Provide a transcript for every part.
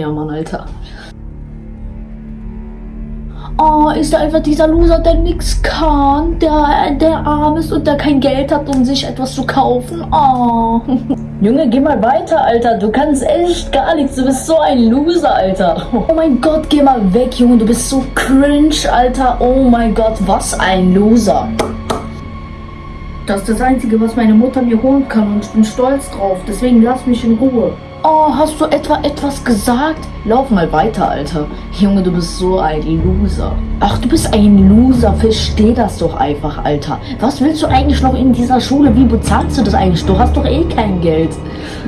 Ja, Mann, Alter. Oh, ist da einfach dieser Loser, der nix kann, der, der arm ist und der kein Geld hat, um sich etwas zu kaufen. Oh. Junge, geh mal weiter, Alter. Du kannst echt gar nichts. Du bist so ein Loser, Alter. Oh mein Gott, geh mal weg, Junge. Du bist so cringe, Alter. Oh mein Gott, was ein Loser. Das ist das Einzige, was meine Mutter mir holen kann und ich bin stolz drauf. Deswegen lass mich in Ruhe. Oh, hast du etwa etwas gesagt? Lauf mal weiter, Alter. Junge, du bist so ein Loser. Ach, du bist ein Loser. Versteh das doch einfach, Alter. Was willst du eigentlich noch in dieser Schule? Wie bezahlst du das eigentlich? Du hast doch eh kein Geld.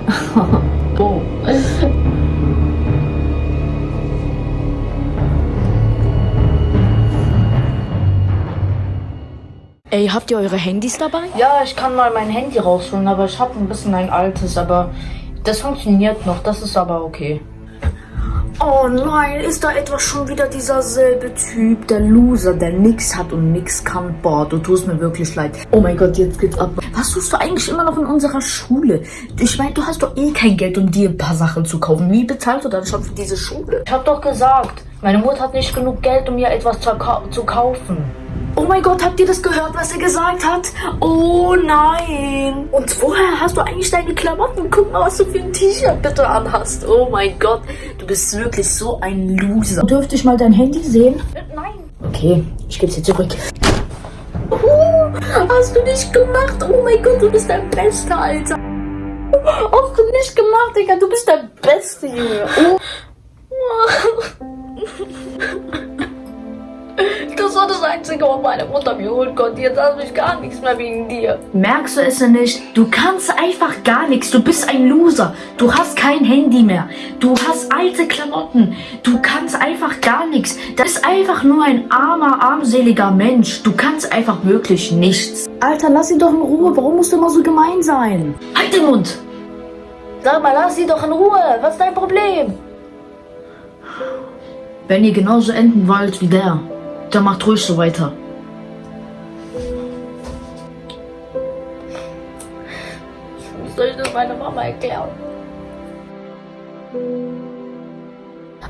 oh. Ey, habt ihr eure Handys dabei? Ja, ich kann mal mein Handy rausholen, aber ich habe ein bisschen ein altes, aber das funktioniert noch, das ist aber okay. Oh nein, ist da etwa schon wieder dieser selbe Typ, der Loser, der nix hat und nix kann? Boah, du tust mir wirklich leid. Oh mein Gott, jetzt geht's ab. Was tust du eigentlich immer noch in unserer Schule? Ich meine, du hast doch eh kein Geld, um dir ein paar Sachen zu kaufen. Wie bezahlst du dann schon für diese Schule? Ich hab doch gesagt, meine Mutter hat nicht genug Geld, um mir etwas zu, zu kaufen. Oh mein Gott, habt ihr das gehört, was er gesagt hat? Oh nein. Und woher hast du eigentlich deine Klamotten? Guck mal, was du für ein T-Shirt bitte anhast. Oh mein Gott, du bist wirklich so ein Loser. Dürfte ich mal dein Handy sehen? Nein. Okay, ich gebe es dir zurück. Oh, hast du nicht gemacht? Oh mein Gott, du bist der Beste, Alter. Hast du nicht gemacht, Digga. Du bist der Beste, Junge. Oh. Das war das Einzige, was meine Mutter mir holen konnte. Jetzt habe ich gar nichts mehr wegen dir. Merkst du es denn nicht? Du kannst einfach gar nichts. Du bist ein Loser. Du hast kein Handy mehr. Du hast alte Klamotten. Du kannst einfach gar nichts. Das ist einfach nur ein armer, armseliger Mensch. Du kannst einfach wirklich nichts. Alter, lass ihn doch in Ruhe. Warum musst du immer so gemein sein? Halt den Mund! Sag mal, lass sie doch in Ruhe. Was ist dein Problem? Wenn ihr genauso enden wollt wie der, dann macht ruhig so weiter. Wie soll ich das meiner Mama erklären?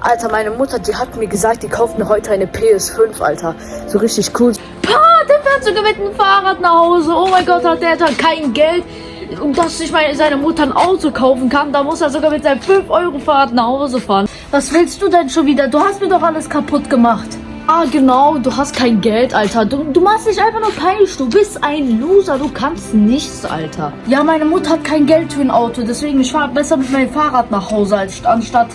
Alter, meine Mutter, die hat mir gesagt, die kauft mir heute eine PS5, Alter. So richtig cool. Pah, der fährt sogar mit dem Fahrrad nach Hause. Oh mein Gott, hat der hat kein Geld, um dass sich meine, seine Mutter ein Auto kaufen kann. Da muss er sogar mit seinem 5-Euro-Fahrrad nach Hause fahren. Was willst du denn schon wieder? Du hast mir doch alles kaputt gemacht. Ah, genau, du hast kein Geld, Alter. Du, du machst dich einfach nur peinlich. Du bist ein Loser, du kannst nichts, Alter. Ja, meine Mutter hat kein Geld für ein Auto, deswegen ich fahre besser mit meinem Fahrrad nach Hause, als anstatt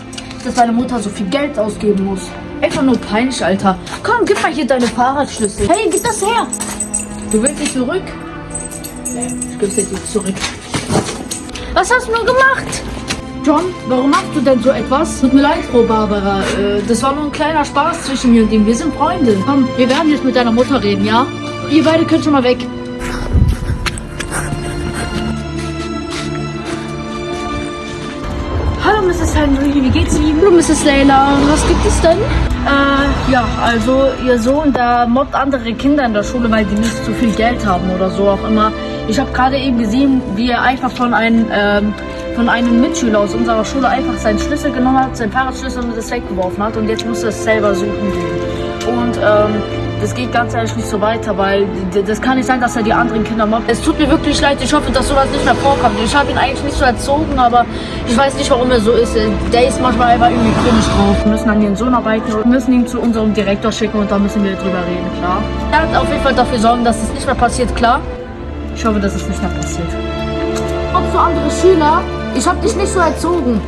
dass meine Mutter so viel Geld ausgeben muss. Einfach nur peinlich, Alter. Komm, gib mal hier deine Fahrradschlüssel. Hey, gib das her. Du willst nicht zurück? Nee, ich gebe dir zurück. Was hast du nur gemacht? John, warum machst du denn so etwas? Tut mir leid, Frau Barbara. Äh, das war nur ein kleiner Spaß zwischen mir und ihm. Wir sind Freunde. Komm, wir werden jetzt mit deiner Mutter reden, ja? Ihr beide könnt schon mal weg. Hallo Mrs. Henry, wie geht's Ihnen? Hallo Mrs. Layla, was gibt es denn? Äh, ja, also Ihr Sohn, der mobbt andere Kinder in der Schule, weil die nicht so viel Geld haben oder so auch immer. Ich habe gerade eben gesehen, wie er einfach von einem ähm, von einem Mitschüler aus unserer Schule einfach seinen Schlüssel genommen hat, seinen Fahrradschlüssel und das weggeworfen hat und jetzt muss er es selber suchen gehen. Und ähm, das geht ganz ehrlich nicht so weiter, weil das kann nicht sein, dass er die anderen Kinder mobbt. Es tut mir wirklich leid, ich hoffe, dass sowas nicht mehr vorkommt. Ich habe ihn eigentlich nicht so erzogen, aber ich weiß nicht, warum er so ist. Der ist manchmal einfach irgendwie komisch drauf. Wir müssen an ihren Sohn arbeiten und müssen ihn zu unserem Direktor schicken und da müssen wir drüber reden, klar. Er hat auf jeden Fall dafür sorgen, dass es nicht mehr passiert, klar. Ich hoffe, dass es nicht mehr passiert. Ob so andere Schüler ich hab dich nicht so erzogen.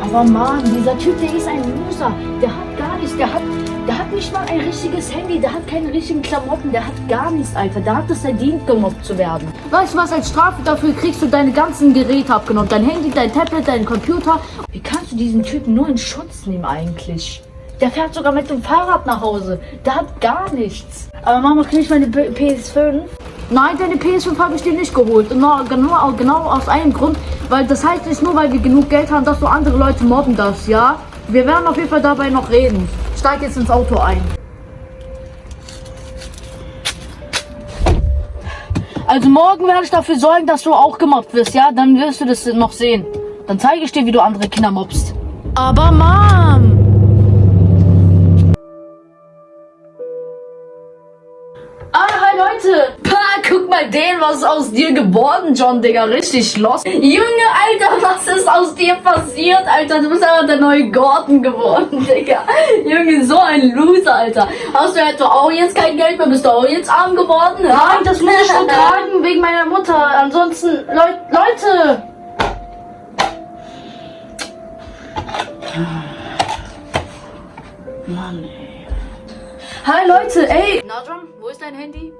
Aber Mann, dieser Typ, der ist ein Loser. Der hat gar nichts. Der hat, der hat nicht mal ein richtiges Handy. Der hat keine richtigen Klamotten. Der hat gar nichts, Alter. Der hat es verdient, gemobbt zu werden. Weißt du was, als Strafe dafür kriegst du deine ganzen Geräte abgenommen. Dein Handy, dein Tablet, dein Computer. Wie kannst du diesen Typen nur in Schutz nehmen eigentlich? Der fährt sogar mit dem Fahrrad nach Hause. Der hat gar nichts. Aber Mama, krieg ich meine PS5? Nein, deine PS5 habe ich dir nicht geholt. Nur, genau, genau aus einem Grund. Weil das heißt nicht nur, weil wir genug Geld haben, dass du andere Leute mobben darfst, ja? Wir werden auf jeden Fall dabei noch reden. Steig jetzt ins Auto ein. Also morgen werde ich dafür sorgen, dass du auch gemobbt wirst, ja? Dann wirst du das noch sehen. Dann zeige ich dir, wie du andere Kinder mobst. Aber Mom! Ah, hi Leute! Guck mal den, was ist aus dir geworden, John, Digga. Richtig los. Junge, Alter, was ist aus dir passiert, Alter? Du bist aber der neue Gordon geworden, Digga. Junge, so ein Loser, Alter. Hast du etwa auch jetzt kein Geld mehr? Bist du auch jetzt arm geworden? Nein, das muss ich schon tragen wegen meiner Mutter. Ansonsten, Leu Leute! Mann, ey. Hi Leute, ey. Na John, wo ist dein Handy?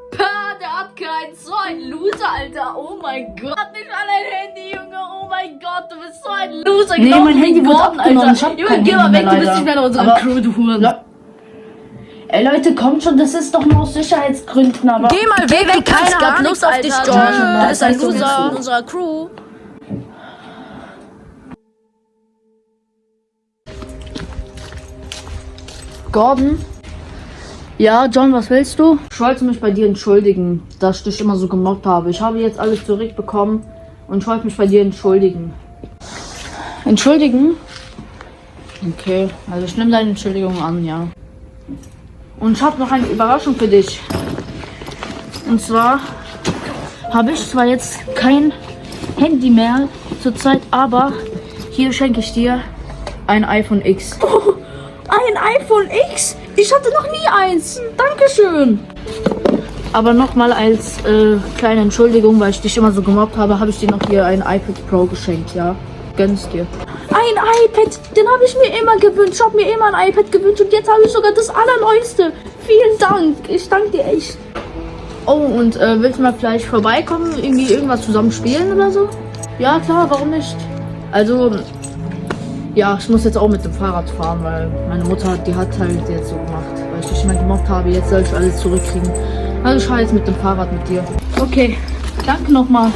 Der hat keinen. So ein Loser, Alter. Oh mein Gott. Hat nicht mal ein Handy, Junge. Oh mein Gott, du bist so ein Loser. Nee, Genau mein Handy wurde Gordon, abgenommen. Ich hab Junge, kein geh mal weg. mehr, Du bist leider. nicht mehr in unserer Aber- Crew, du Huren. Ey Leute, kommt schon, das ist doch nur aus Sicherheitsgründen, aber. Geh mal weg, du Keiner gar hat nichts Lust auf Alter. dich, John. John. Du bist ein Weißt du, Loser. in unserer Crew. Gordon? Ja, John, was willst du? Ich wollte mich bei dir entschuldigen, dass ich dich immer so gemobbt habe. Ich habe jetzt alles zurückbekommen und ich wollte mich bei dir entschuldigen. Entschuldigen? Okay, also ich nehme deine Entschuldigung an, ja. Und ich habe noch eine Überraschung für dich. Und zwar habe ich zwar jetzt kein Handy mehr zurzeit, aber hier schenke ich dir ein iPhone X. Ein iPhone X? Ich hatte noch nie eins. Dankeschön. Aber nochmal als äh, kleine Entschuldigung, weil ich dich immer so gemobbt habe, habe ich dir noch hier ein iPad Pro geschenkt, ja? Gönn's dir. Ein iPad, den habe ich mir immer gewünscht. Ich habe mir immer ein iPad gewünscht und jetzt habe ich sogar das allerneueste. Vielen Dank. Ich danke dir echt. Oh, und äh, willst du mal vielleicht vorbeikommen, irgendwie irgendwas zusammen spielen oder so? Ja, klar, warum nicht? Also, ja, ich muss jetzt auch mit dem Fahrrad fahren, weil meine Mutter, die hat halt jetzt so gemacht, weil ich dich immer gemobbt habe. Jetzt soll ich alles zurückkriegen. Also ich fahre jetzt mit dem Fahrrad mit dir. Okay, danke nochmal.